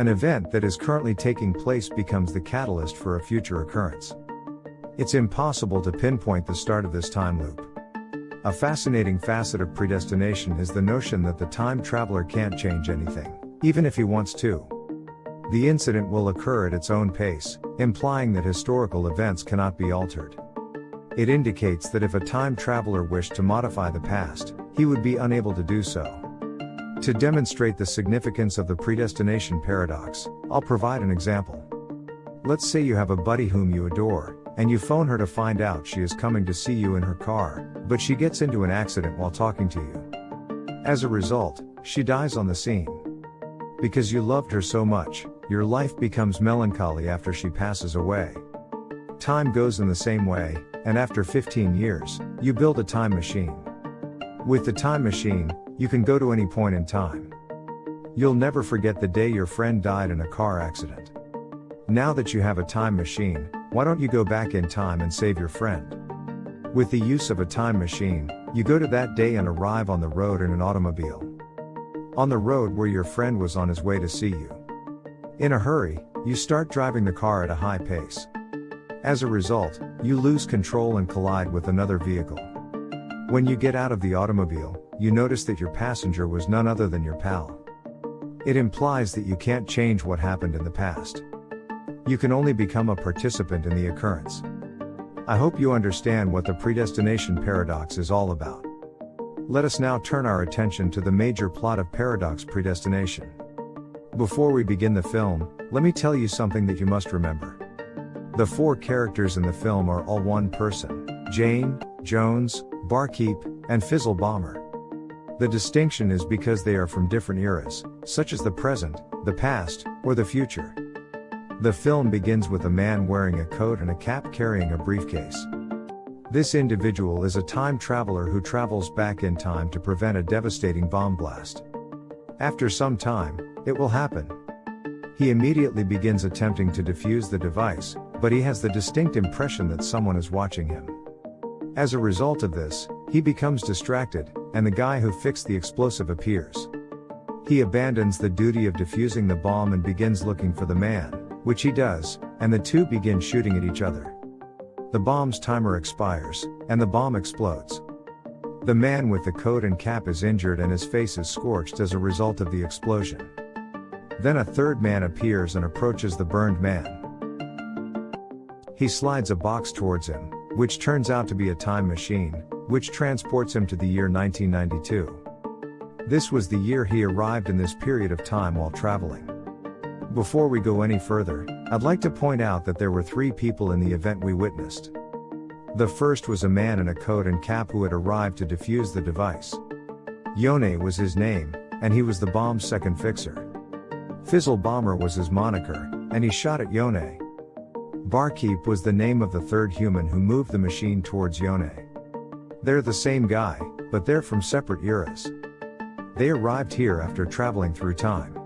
An event that is currently taking place becomes the catalyst for a future occurrence. It's impossible to pinpoint the start of this time loop. A fascinating facet of predestination is the notion that the time traveler can't change anything, even if he wants to. The incident will occur at its own pace, implying that historical events cannot be altered. It indicates that if a time traveler wished to modify the past, he would be unable to do so. To demonstrate the significance of the predestination paradox, I'll provide an example. Let's say you have a buddy whom you adore, and you phone her to find out she is coming to see you in her car, but she gets into an accident while talking to you. As a result, she dies on the scene. Because you loved her so much, your life becomes melancholy after she passes away. Time goes in the same way, and after 15 years, you build a time machine. With the time machine, you can go to any point in time. You'll never forget the day your friend died in a car accident. Now that you have a time machine, why don't you go back in time and save your friend? With the use of a time machine, you go to that day and arrive on the road in an automobile. On the road where your friend was on his way to see you. In a hurry, you start driving the car at a high pace. As a result, you lose control and collide with another vehicle. When you get out of the automobile, you notice that your passenger was none other than your pal. It implies that you can't change what happened in the past. You can only become a participant in the occurrence. I hope you understand what the predestination paradox is all about. Let us now turn our attention to the major plot of Paradox Predestination. Before we begin the film, let me tell you something that you must remember. The four characters in the film are all one person Jane, Jones, Barkeep, and Fizzle Bomber. The distinction is because they are from different eras, such as the present, the past, or the future. The film begins with a man wearing a coat and a cap carrying a briefcase. This individual is a time traveler who travels back in time to prevent a devastating bomb blast. After some time, it will happen. He immediately begins attempting to defuse the device, but he has the distinct impression that someone is watching him. As a result of this, he becomes distracted, and the guy who fixed the explosive appears. He abandons the duty of defusing the bomb and begins looking for the man, which he does, and the two begin shooting at each other. The bomb's timer expires, and the bomb explodes. The man with the coat and cap is injured and his face is scorched as a result of the explosion. Then a third man appears and approaches the burned man. He slides a box towards him, which turns out to be a time machine, which transports him to the year 1992. This was the year he arrived in this period of time while traveling. Before we go any further, I'd like to point out that there were three people in the event we witnessed. The first was a man in a coat and cap who had arrived to defuse the device. Yone was his name, and he was the bomb's second fixer. Fizzle Bomber was his moniker, and he shot at Yone. Barkeep was the name of the third human who moved the machine towards Yone. They're the same guy, but they're from separate eras. They arrived here after traveling through time.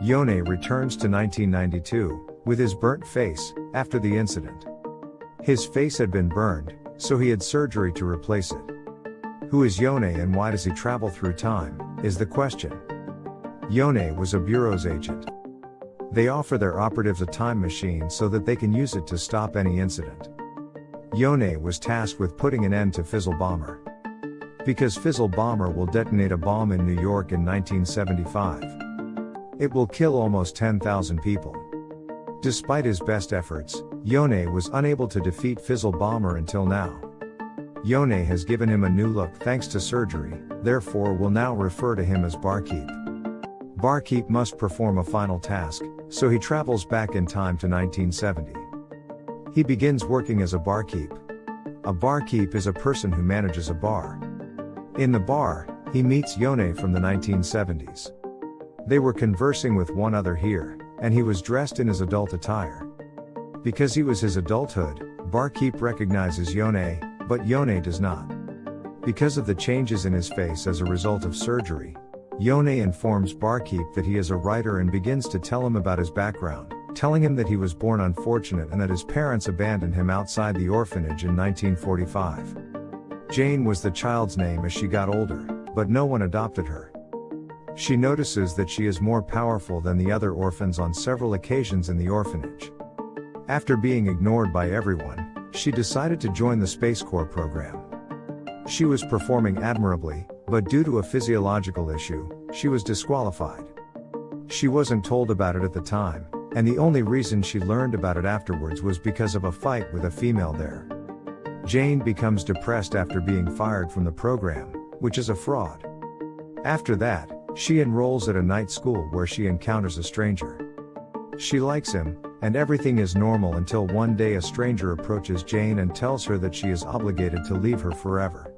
Yone returns to 1992, with his burnt face, after the incident. His face had been burned, so he had surgery to replace it. Who is Yone and why does he travel through time, is the question. Yone was a bureau's agent. They offer their operatives a time machine so that they can use it to stop any incident. Yone was tasked with putting an end to Fizzle Bomber. Because Fizzle Bomber will detonate a bomb in New York in 1975. It will kill almost 10,000 people. Despite his best efforts, Yone was unable to defeat Fizzle Bomber until now. Yone has given him a new look thanks to surgery, therefore will now refer to him as Barkeep. Barkeep must perform a final task, so he travels back in time to 1970. He begins working as a barkeep. A barkeep is a person who manages a bar. In the bar, he meets Yone from the 1970s. They were conversing with one other here, and he was dressed in his adult attire. Because he was his adulthood, Barkeep recognizes Yone, but Yone does not. Because of the changes in his face as a result of surgery, Yone informs Barkeep that he is a writer and begins to tell him about his background, telling him that he was born unfortunate and that his parents abandoned him outside the orphanage in 1945. Jane was the child's name as she got older, but no one adopted her. she notices that she is more powerful than the other orphans on several occasions in the orphanage. After being ignored by everyone, she decided to join the Space Corps program. She was performing admirably, but due to a physiological issue, she was disqualified. She wasn't told about it at the time, and the only reason she learned about it afterwards was because of a fight with a female there. Jane becomes depressed after being fired from the program, which is a fraud. After that, she enrolls at a night school where she encounters a stranger. She likes him, and everything is normal until one day a stranger approaches Jane and tells her that she is obligated to leave her forever.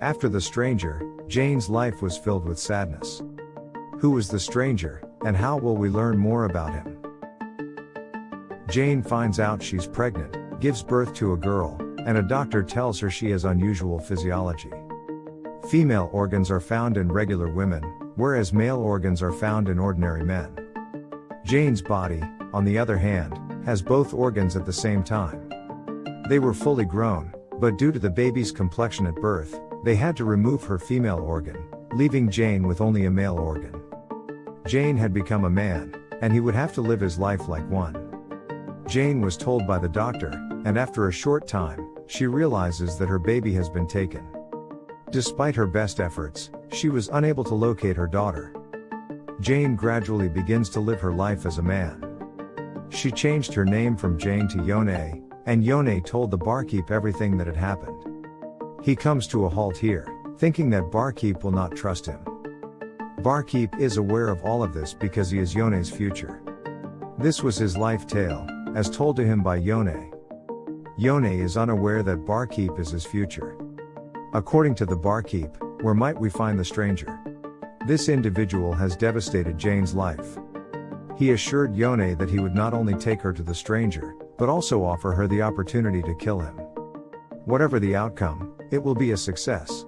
After the stranger, Jane's life was filled with sadness. Who was the stranger, and how will we learn more about him? Jane finds out she's pregnant, gives birth to a girl, and a doctor tells her she has unusual physiology. Female organs are found in regular women, whereas male organs are found in ordinary men. Jane's body, on the other hand, has both organs at the same time. They were fully grown, but due to the baby's complexion at birth, they had to remove her female organ, leaving Jane with only a male organ. Jane had become a man, and he would have to live his life like one. Jane was told by the doctor, and after a short time, she realizes that her baby has been taken. Despite her best efforts, she was unable to locate her daughter. Jane gradually begins to live her life as a man. She changed her name from Jane to Yone, and Yone told the barkeep everything that had happened. He comes to a halt here, thinking that barkeep will not trust him. Barkeep is aware of all of this because he is Yone's future. This was his life tale, as told to him by Yone. Yone is unaware that barkeep is his future. According to the barkeep, where might we find the stranger? This individual has devastated Jane's life. He assured Yone that he would not only take her to the stranger, but also offer her the opportunity to kill him. Whatever the outcome, it will be a success.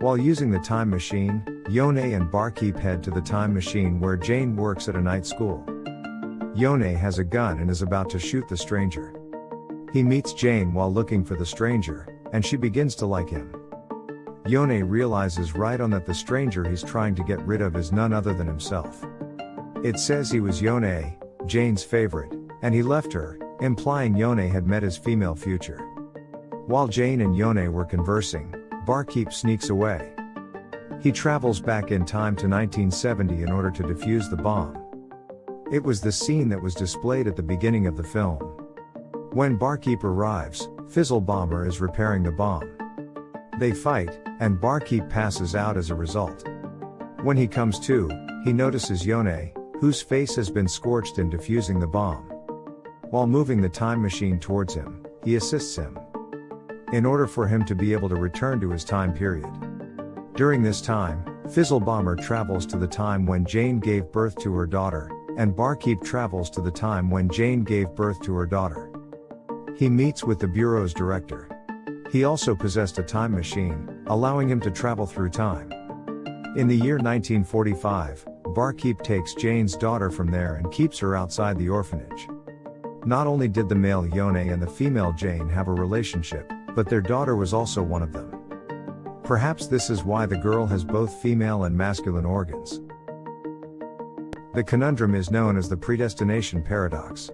While using the time machine, Yone and Barkeep head to the time machine where Jane works at a night school. Yone has a gun and is about to shoot the stranger. He meets Jane while looking for the stranger, and she begins to like him. Yone realizes right on that the stranger he's trying to get rid of is none other than himself. It says he was Yone, Jane's favorite, and he left her, implying Yone had met his female future. While Jane and Yone were conversing, Barkeep sneaks away. He travels back in time to 1970 in order to defuse the bomb. It was the scene that was displayed at the beginning of the film. When Barkeep arrives, Fizzle Bomber is repairing the bomb. They fight, and Barkeep passes out as a result. When he comes to, he notices Yone, whose face has been scorched in defusing the bomb. While moving the time machine towards him, he assists him. In order for him to be able to return to his time period. During this time, Fizzle Bomber travels to the time when Jane gave birth to her daughter, and Barkeep travels to the time when Jane gave birth to her daughter. He meets with the Bureau's director. He also possessed a time machine, allowing him to travel through time. In the year 1945, Barkeep takes Jane's daughter from there and keeps her outside the orphanage. Not only did the male Yone and the female Jane have a relationship, but their daughter was also one of them. Perhaps this is why the girl has both female and masculine organs. The conundrum is known as the predestination paradox.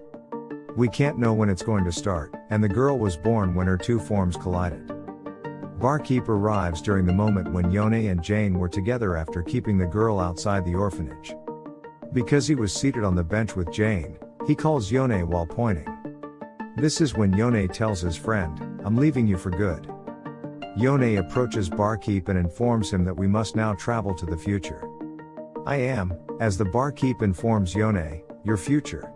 We can't know when it's going to start, and the girl was born when her two forms collided. Barkeep arrives during the moment when Yone and Jane were together after keeping the girl outside the orphanage. Because he was seated on the bench with Jane, he calls Yone while pointing. This is when Yone tells his friend, I'm leaving you for good. Yone approaches Barkeep and informs him that we must now travel to the future. I am, as the barkeep informs Yone, your future.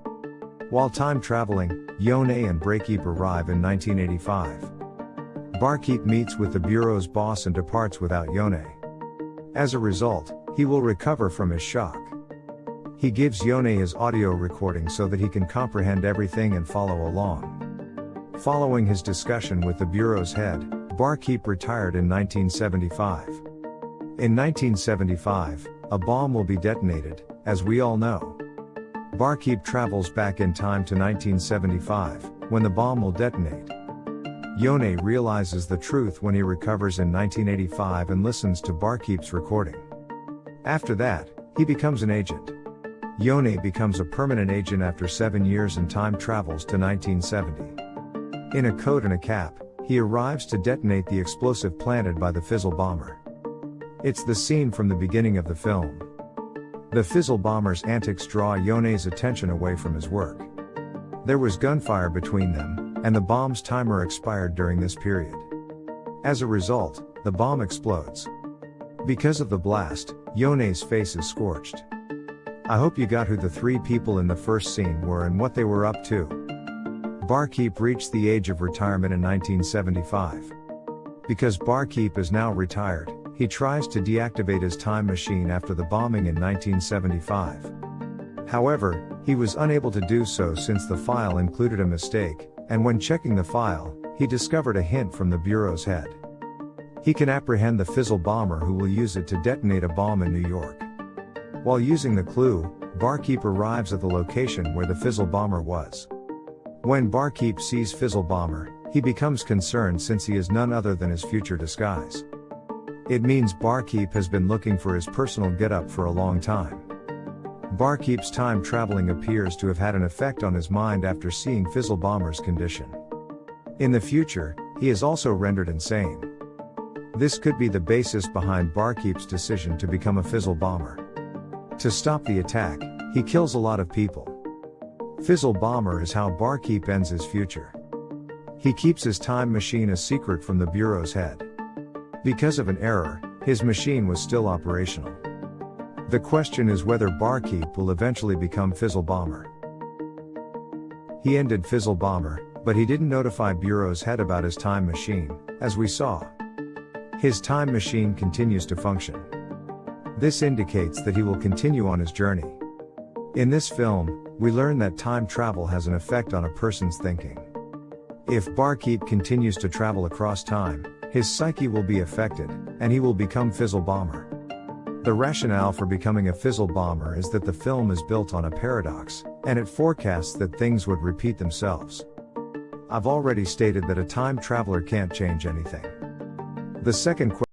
While time traveling, Yone and Barkeep arrive in 1985. Barkeep meets with the Bureau's boss and departs without Yone. As a result, he will recover from his shock. He gives Yone his audio recording so that he can comprehend everything and follow along. Following his discussion with the Bureau's head, Barkeep retired in 1975. In 1975, a bomb will be detonated, as we all know. Barkeep travels back in time to 1975, when the bomb will detonate. Yone realizes the truth when he recovers in 1985 and listens to Barkeep's recording. After that, he becomes an agent. Yone becomes a permanent agent after seven years and time travels to 1970. In a coat and a cap, he arrives to detonate the explosive planted by the Fizzle bomber. It's the scene from the beginning of the film. The Fizzle bomber's antics draw Yone's attention away from his work. There was gunfire between them, and the bomb's timer expired during this period. As a result, the bomb explodes. Because of the blast, Yone's face is scorched. I hope you got who the three people in the first scene were and what they were up to. Barkeep reached the age of retirement in 1975. Because Barkeep is now retired, he tries to deactivate his time machine after the bombing in 1975. However, he was unable to do so since the file included a mistake, and when checking the file, he discovered a hint from the Bureau's head. He can apprehend the Fizzle bomber who will use it to detonate a bomb in New York. While using the clue, Barkeep arrives at the location where the Fizzle bomber was. When Barkeep sees Fizzle bomber, he becomes concerned since he is none other than his future disguise. It means Barkeep has been looking for his personal getup for a long time. Barkeep's time traveling appears to have had an effect on his mind after seeing Fizzle Bomber's condition. In the future, he is also rendered insane. This could be the basis behind Barkeep's decision to become a Fizzle Bomber. To stop the attack, he kills a lot of people. Fizzle Bomber is how Barkeep ends his future. He keeps his time machine a secret from the Bureau's head. Because of an error, his machine was still operational. The question is whether Barkeep will eventually become Fizzle Bomber. He ended Fizzle Bomber, but he didn't notify Bureau's head about his time machine, as we saw. His time machine continues to function. This indicates that he will continue on his journey. In this film, we learn that time travel has an effect on a person's thinking. If Barkeep continues to travel across time, his psyche will be affected, and he will become Fizzle Bomber. The rationale for becoming a Fizzle Bomber is that the film is built on a paradox, and it forecasts that things would repeat themselves. I've already stated that a time traveler can't change anything. The second question